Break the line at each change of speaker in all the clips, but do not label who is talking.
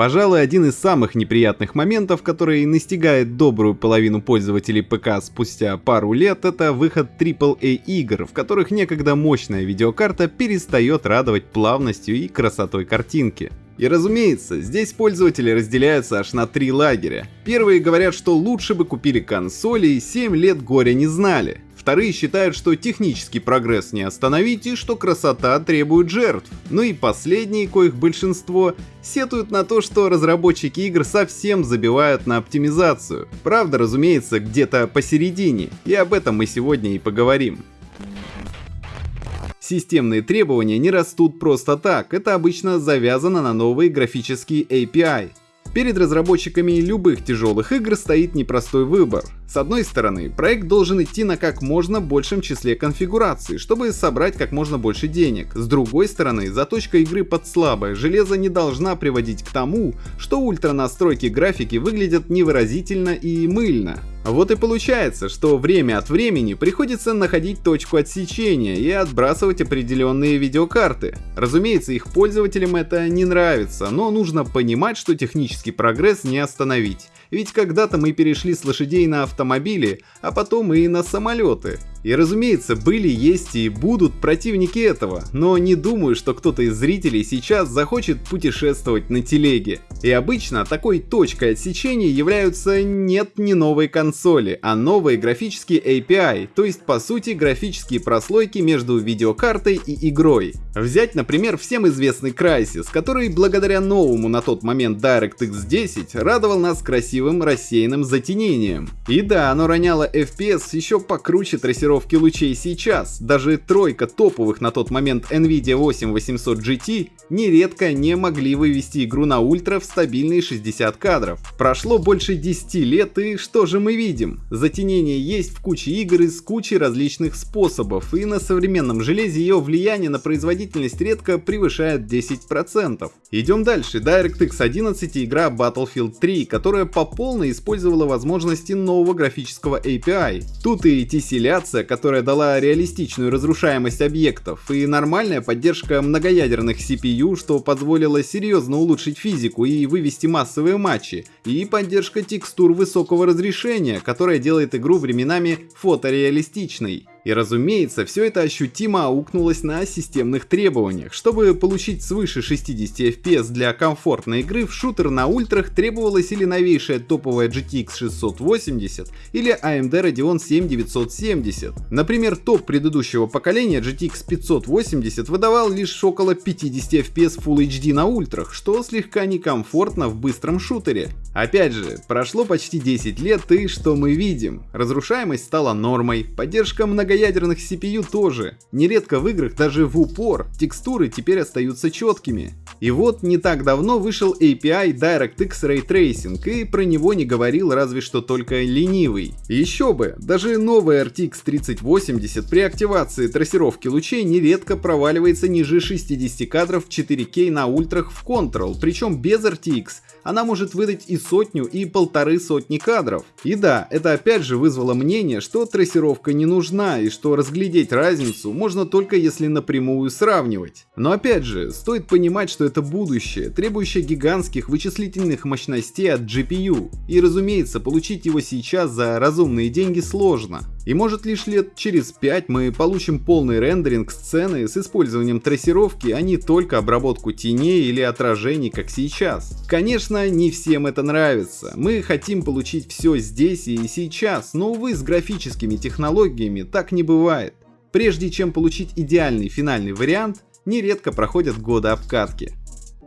Пожалуй, один из самых неприятных моментов, который настигает добрую половину пользователей ПК спустя пару лет, это выход AAA игр, в которых некогда мощная видеокарта перестает радовать плавностью и красотой картинки. И разумеется, здесь пользователи разделяются аж на три лагеря. Первые говорят, что лучше бы купили консоли и 7 лет горя не знали. Вторые считают, что технический прогресс не остановить и что красота требует жертв. Ну и последние, коих большинство, сетуют на то, что разработчики игр совсем забивают на оптимизацию. Правда, разумеется, где-то посередине, и об этом мы сегодня и поговорим. Системные требования не растут просто так, это обычно завязано на новые графические API. Перед разработчиками любых тяжелых игр стоит непростой выбор. С одной стороны, проект должен идти на как можно большем числе конфигураций, чтобы собрать как можно больше денег. С другой стороны, заточка игры под слабое железо не должна приводить к тому, что ультра настройки графики выглядят невыразительно и мыльно. Вот и получается, что время от времени приходится находить точку отсечения и отбрасывать определенные видеокарты. Разумеется, их пользователям это не нравится, но нужно понимать, что технический прогресс не остановить. Ведь когда-то мы перешли с лошадей на автомобили, а потом и на самолеты. И разумеется, были, есть и будут противники этого, но не думаю, что кто-то из зрителей сейчас захочет путешествовать на телеге. И обычно такой точкой отсечения являются нет не новые консоли, а новые графические API, то есть по сути графические прослойки между видеокартой и игрой. Взять, например, всем известный Crysis, который благодаря новому на тот момент DirectX 10 радовал нас красивым рассеянным затенением. И да, оно роняло FPS еще покруче трассировки лучей сейчас. Даже тройка топовых на тот момент NVIDIA 8800 GT нередко не могли вывести игру на ультра в стабильные 60 кадров. Прошло больше 10 лет и что же мы видим? Затенение есть в куче игр из кучи различных способов и на современном железе ее влияние на производительность редко превышает 10%. Идем дальше. DirectX 11 игра Battlefield 3, которая по полной использовала возможности нового графического API. Тут и концепция, которая дала реалистичную разрушаемость объектов, и нормальная поддержка многоядерных CPU, что позволило серьезно улучшить физику и вывести массовые матчи, и поддержка текстур высокого разрешения, которая делает игру временами фотореалистичной. И разумеется, все это ощутимо аукнулось на системных требованиях. Чтобы получить свыше 60 FPS для комфортной игры, в шутер на ультрах требовалась или новейшая топовая GTX 680, или AMD Radeon 7970. Например, топ предыдущего поколения GTX 580 выдавал лишь около 50 FPS Full HD на ультрах, что слегка некомфортно в быстром шутере. Опять же, прошло почти 10 лет и что мы видим? Разрушаемость стала нормой, поддержка много многоядерных CPU тоже. Нередко в играх даже в упор текстуры теперь остаются четкими. И вот не так давно вышел API DirectX Ray Tracing, и про него не говорил разве что только ленивый. Еще бы, даже новый RTX 3080 при активации трассировки лучей нередко проваливается ниже 60 кадров 4К на ультрах в Control, причем без RTX она может выдать и сотню, и полторы сотни кадров. И да, это опять же вызвало мнение, что трассировка не нужна, и что разглядеть разницу можно только если напрямую сравнивать. Но опять же, стоит понимать, что это будущее, требующее гигантских вычислительных мощностей от GPU. И разумеется, получить его сейчас за разумные деньги сложно. И может лишь лет через 5 мы получим полный рендеринг сцены с использованием трассировки, а не только обработку теней или отражений, как сейчас. Конечно, не всем это нравится. Мы хотим получить все здесь и сейчас, но увы, с графическими технологиями так не бывает. Прежде чем получить идеальный финальный вариант, нередко проходят годы обкатки.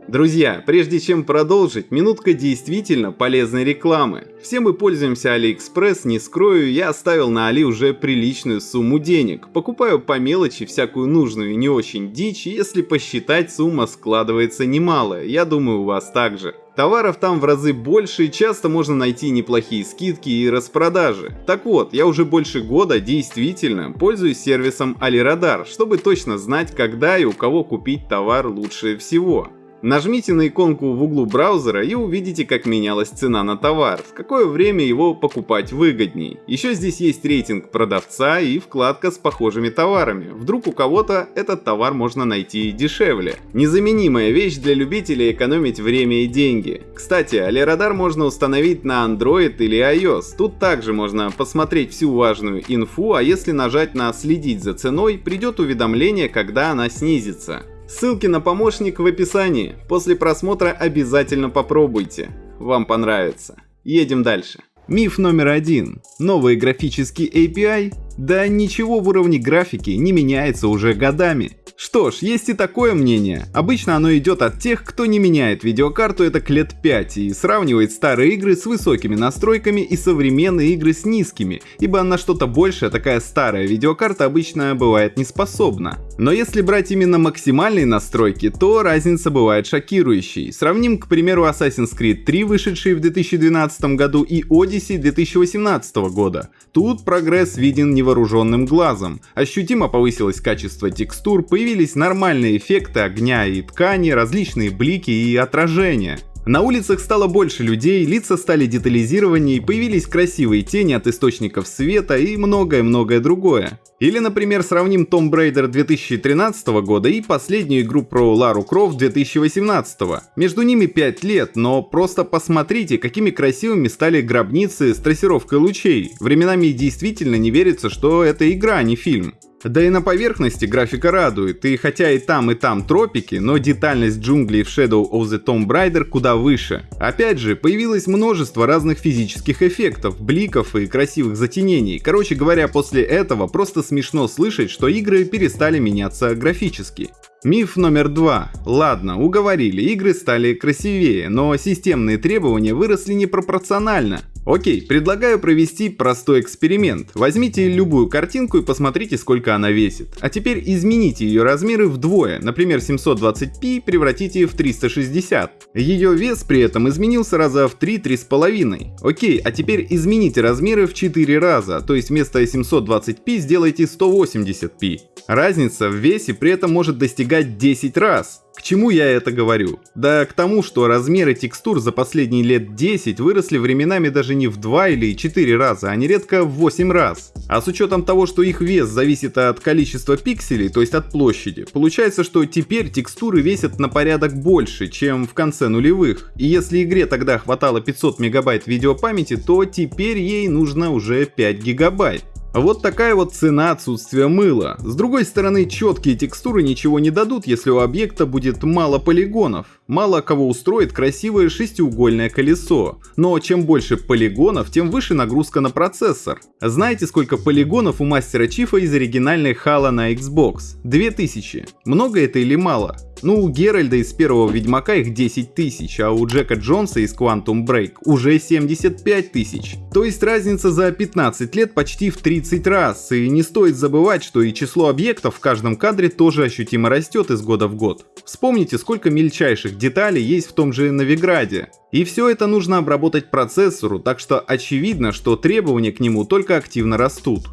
Друзья, прежде чем продолжить, минутка действительно полезной рекламы. Все мы пользуемся AliExpress, не скрою, я оставил на Али уже приличную сумму денег. Покупаю по мелочи всякую нужную и не очень дичь, если посчитать, сумма складывается немалая, я думаю у вас также. Товаров там в разы больше и часто можно найти неплохие скидки и распродажи. Так вот, я уже больше года действительно пользуюсь сервисом AliRadar, чтобы точно знать, когда и у кого купить товар лучше всего. Нажмите на иконку в углу браузера и увидите, как менялась цена на товар, в какое время его покупать выгодней. Еще здесь есть рейтинг продавца и вкладка с похожими товарами. Вдруг у кого-то этот товар можно найти дешевле. Незаменимая вещь для любителей экономить время и деньги. Кстати, Алирадар можно установить на Android или iOS. Тут также можно посмотреть всю важную инфу, а если нажать на следить за ценой, придет уведомление, когда она снизится. Ссылки на помощник в описании. После просмотра обязательно попробуйте. Вам понравится. Едем дальше. Миф номер один. Новый графический API? Да ничего в уровне графики не меняется уже годами. Что ж, есть и такое мнение. Обычно оно идет от тех, кто не меняет видеокарту это к лет 5 и сравнивает старые игры с высокими настройками и современные игры с низкими, ибо на что-то большее такая старая видеокарта обычно бывает не способна. Но если брать именно максимальные настройки, то разница бывает шокирующей. Сравним, к примеру, Assassin's Creed 3, вышедший в 2012 году, и Odyssey 2018 года. Тут прогресс виден невооруженным глазом. Ощутимо повысилось качество текстур, появились нормальные эффекты огня и ткани, различные блики и отражения. На улицах стало больше людей, лица стали детализированнее, появились красивые тени от источников света и многое-многое другое. Или, например, сравним Tomb Raider 2013 года и последнюю игру про Лару Крофт 2018. Между ними 5 лет, но просто посмотрите, какими красивыми стали гробницы с трассировкой лучей. Временами действительно не верится, что это игра, а не фильм. Да и на поверхности графика радует, и хотя и там и там тропики, но детальность джунглей в Shadow of the Tomb Raider куда выше. Опять же, появилось множество разных физических эффектов, бликов и красивых затенений. Короче говоря, после этого просто смешно слышать, что игры перестали меняться графически. Миф номер два. Ладно, уговорили, игры стали красивее, но системные требования выросли непропорционально. Окей, предлагаю провести простой эксперимент. Возьмите любую картинку и посмотрите, сколько она весит. А теперь измените ее размеры вдвое, например 720p превратите в 360. Ее вес при этом изменился раза в 3-3,5. Окей, а теперь измените размеры в 4 раза, то есть вместо 720p сделайте 180p. Разница в весе при этом может достигать достигать 10 раз. К чему я это говорю? Да к тому, что размеры текстур за последние лет 10 выросли временами даже не в 2 или 4 раза, а нередко в 8 раз. А с учетом того, что их вес зависит от количества пикселей, то есть от площади, получается, что теперь текстуры весят на порядок больше, чем в конце нулевых. И если игре тогда хватало 500 мегабайт видеопамяти, то теперь ей нужно уже 5 гигабайт. Вот такая вот цена отсутствия мыла. С другой стороны, четкие текстуры ничего не дадут, если у объекта будет мало полигонов. Мало кого устроит красивое шестиугольное колесо. Но чем больше полигонов, тем выше нагрузка на процессор. Знаете, сколько полигонов у мастера Чифа из оригинальной Halo на Xbox? 2000. Много это или мало? Ну, у Геральда из первого Ведьмака их 10 тысяч, а у Джека Джонса из Quantum Break уже 75 тысяч. То есть разница за 15 лет почти в 30 раз, и не стоит забывать, что и число объектов в каждом кадре тоже ощутимо растет из года в год. Вспомните, сколько мельчайших деталей есть в том же Новиграде. И все это нужно обработать процессору, так что очевидно, что требования к нему только активно растут.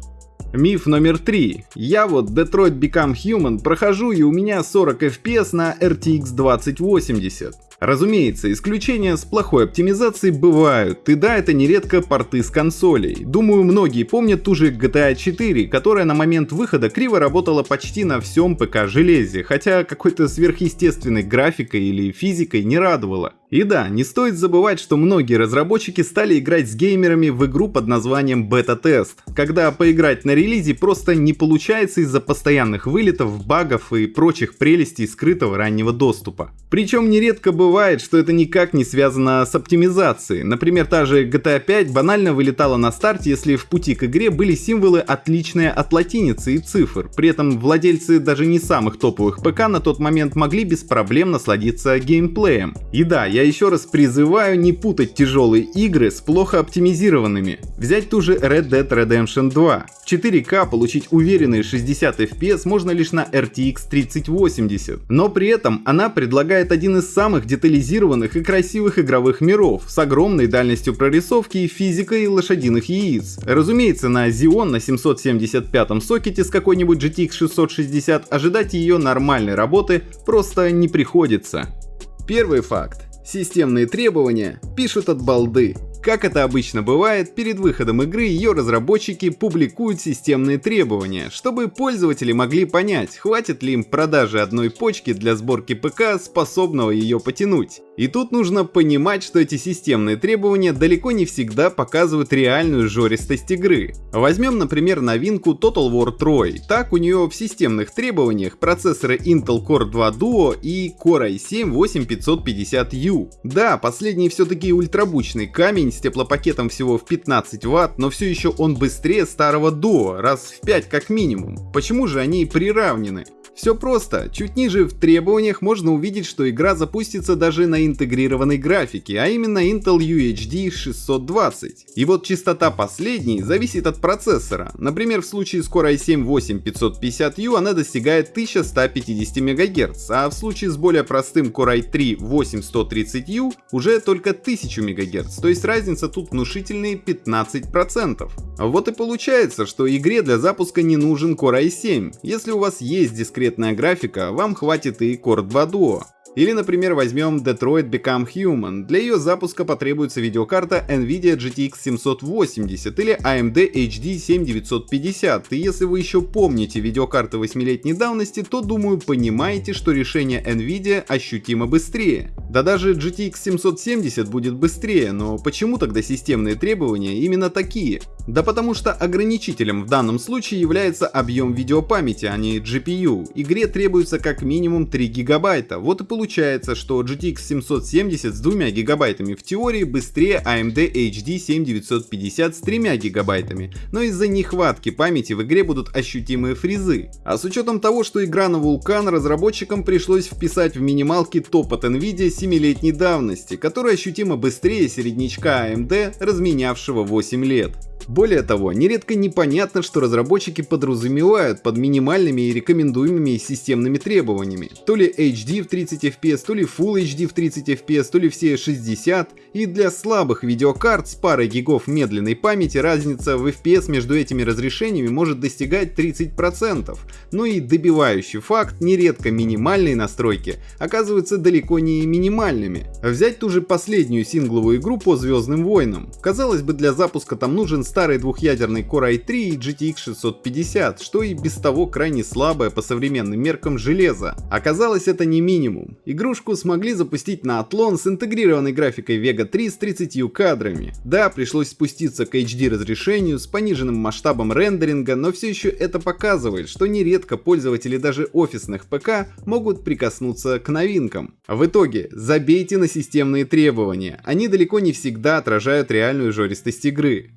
Миф номер три. Я вот Detroit Become Human прохожу и у меня 40 FPS на RTX 2080. Разумеется, исключения с плохой оптимизацией бывают, и да, это нередко порты с консолей. Думаю, многие помнят ту же GTA 4, которая на момент выхода криво работала почти на всем ПК железе, хотя какой-то сверхъестественной графикой или физикой не радовала. И да, не стоит забывать, что многие разработчики стали играть с геймерами в игру под названием бета-тест, когда поиграть на релизе просто не получается из-за постоянных вылетов, багов и прочих прелестей скрытого раннего доступа. Причем нередко бывает, что это никак не связано с оптимизацией. Например, та же GTA 5 банально вылетала на старте, если в пути к игре были символы отличные от латиницы и цифр. При этом владельцы даже не самых топовых ПК на тот момент могли без проблем насладиться геймплеем. И да, я еще раз призываю не путать тяжелые игры с плохо оптимизированными. Взять ту же Red Dead Redemption 2. В 4К получить уверенные 60 FPS можно лишь на RTX 3080, но при этом она предлагает один из самых детализированных и красивых игровых миров, с огромной дальностью прорисовки и физикой лошадиных яиц. Разумеется, на Xeon на 775 сокете с какой-нибудь GTX 660 ожидать ее нормальной работы просто не приходится. Первый факт. Системные требования пишут от балды. Как это обычно бывает, перед выходом игры ее разработчики публикуют системные требования, чтобы пользователи могли понять, хватит ли им продажи одной почки для сборки ПК, способного ее потянуть. И тут нужно понимать, что эти системные требования далеко не всегда показывают реальную жористость игры. Возьмем, например, новинку Total War Troy. Так у нее в системных требованиях процессоры Intel Core 2 Duo и Core i7-8550U. Да, последний все-таки ультрабучный камень с теплопакетом всего в 15 Вт, но все еще он быстрее старого Duo, раз в 5 как минимум. Почему же они приравнены? Все просто. Чуть ниже в требованиях можно увидеть, что игра запустится даже на интегрированной графике, а именно Intel UHD 620. И вот частота последней зависит от процессора. Например, в случае с Core i7-8550U она достигает 1150 МГц, а в случае с более простым Core i3-8130U уже только 1000 МГц, то есть разница тут внушительные 15%. Вот и получается, что игре для запуска не нужен Core i7. Если у вас есть дискретная графика, вам хватит и Core 2 Duo. Или, например, возьмем Detroit Become Human. Для ее запуска потребуется видеокарта NVIDIA GTX 780 или AMD HD 7950. И если вы еще помните видеокарты 8-летней давности, то думаю понимаете, что решение NVIDIA ощутимо быстрее. Да даже GTX 770 будет быстрее, но почему тогда системные требования именно такие? Да потому что ограничителем в данном случае является объем видеопамяти, а не GPU. Игре требуется как минимум 3 гигабайта. Вот и получается, что GTX 770 с 2 гигабайтами в теории быстрее AMD HD 7950 с 3 гигабайтами, но из-за нехватки памяти в игре будут ощутимые фризы. А с учетом того, что игра на Vulkan, разработчикам пришлось вписать в минималки топ от Nvidia 7-летней давности, который ощутимо быстрее середнячка AMD, разменявшего 8 лет. Более того, нередко непонятно, что разработчики подразумевают под минимальными и рекомендуемыми системными требованиями. То ли HD в 30 FPS, то ли Full HD в 30 FPS, то ли все 60, и для слабых видеокарт с парой гигов медленной памяти разница в FPS между этими разрешениями может достигать 30%. Ну и добивающий факт, нередко минимальные настройки оказываются далеко не минимальными. Взять ту же последнюю сингловую игру по Звездным войнам. Казалось бы, для запуска там нужен старый двухъядерный Core i3 и GTX 650, что и без того крайне слабое по современным меркам железо. Оказалось это не минимум. Игрушку смогли запустить на Athlon с интегрированной графикой Vega 3 с 30 кадрами. Да, пришлось спуститься к HD разрешению с пониженным масштабом рендеринга, но все еще это показывает, что нередко пользователи даже офисных ПК могут прикоснуться к новинкам. В итоге, забейте на системные требования, они далеко не всегда отражают реальную жористость игры.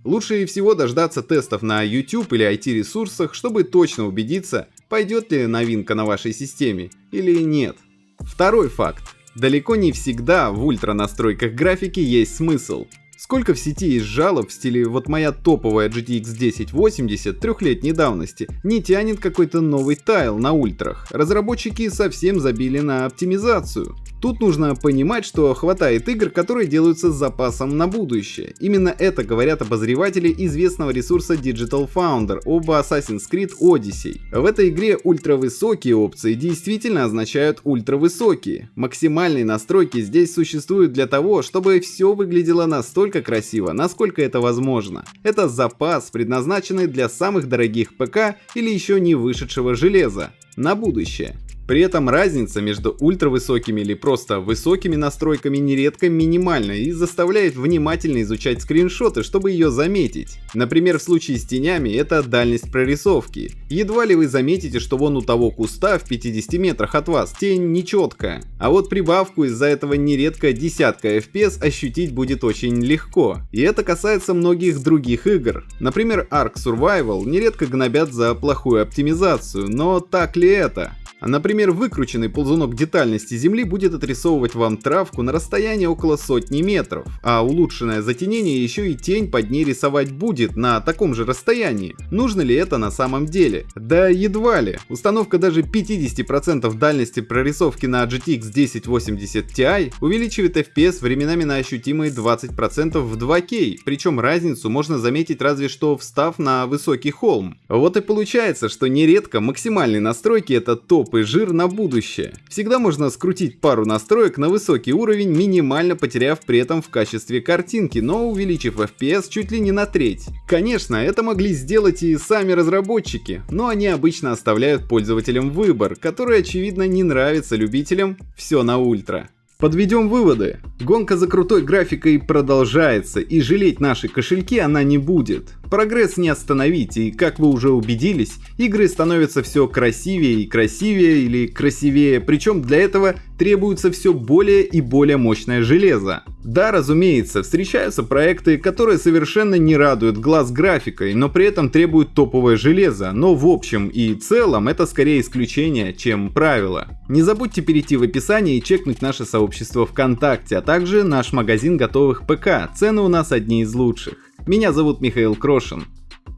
Лучше всего дождаться тестов на YouTube или IT-ресурсах, чтобы точно убедиться, пойдет ли новинка на вашей системе или нет. Второй факт. Далеко не всегда в ультра настройках графики есть смысл. Сколько в сети есть жалоб в стиле «вот моя топовая GTX 1080 трехлетней давности не тянет какой-то новый тайл на ультрах». Разработчики совсем забили на оптимизацию. Тут нужно понимать, что хватает игр, которые делаются с запасом на будущее. Именно это говорят обозреватели известного ресурса Digital Founder об Assassin's Creed Odyssey. В этой игре ультравысокие опции действительно означают ультравысокие. Максимальные настройки здесь существуют для того, чтобы все выглядело настолько красиво, насколько это возможно. Это запас, предназначенный для самых дорогих ПК или еще не вышедшего железа. На будущее. При этом разница между ультравысокими или просто высокими настройками нередко минимальна и заставляет внимательно изучать скриншоты, чтобы ее заметить. Например, в случае с тенями это дальность прорисовки. Едва ли вы заметите, что вон у того куста в 50 метрах от вас тень нечеткая. А вот прибавку из-за этого нередко десятка FPS ощутить будет очень легко. И это касается многих других игр. Например, Ark Survival нередко гнобят за плохую оптимизацию, но так ли это? Например, выкрученный ползунок детальности Земли будет отрисовывать вам травку на расстоянии около сотни метров, а улучшенное затенение еще и тень под ней рисовать будет на таком же расстоянии. Нужно ли это на самом деле? Да едва ли. Установка даже 50% дальности прорисовки на GTX 1080 Ti увеличивает FPS временами на ощутимые 20% в 2K, причем разницу можно заметить разве что встав на высокий холм. Вот и получается, что нередко максимальные настройки это топ и жир на будущее. Всегда можно скрутить пару настроек на высокий уровень, минимально потеряв при этом в качестве картинки, но увеличив FPS чуть ли не на треть. Конечно, это могли сделать и сами разработчики, но они обычно оставляют пользователям выбор, который очевидно не нравится любителям все на ультра. Подведем выводы. Гонка за крутой графикой продолжается, и жалеть наши кошельки она не будет. Прогресс не остановить, и как вы уже убедились, игры становятся все красивее и красивее или красивее, причем для этого требуется все более и более мощное железо. Да, разумеется, встречаются проекты, которые совершенно не радуют глаз графикой, но при этом требуют топовое железо, но в общем и целом это скорее исключение, чем правило. Не забудьте перейти в описание и чекнуть наше сообщество ВКонтакте, а также наш магазин готовых ПК, цены у нас одни из лучших. Меня зовут Михаил Крошин.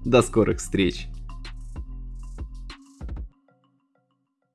До скорых встреч!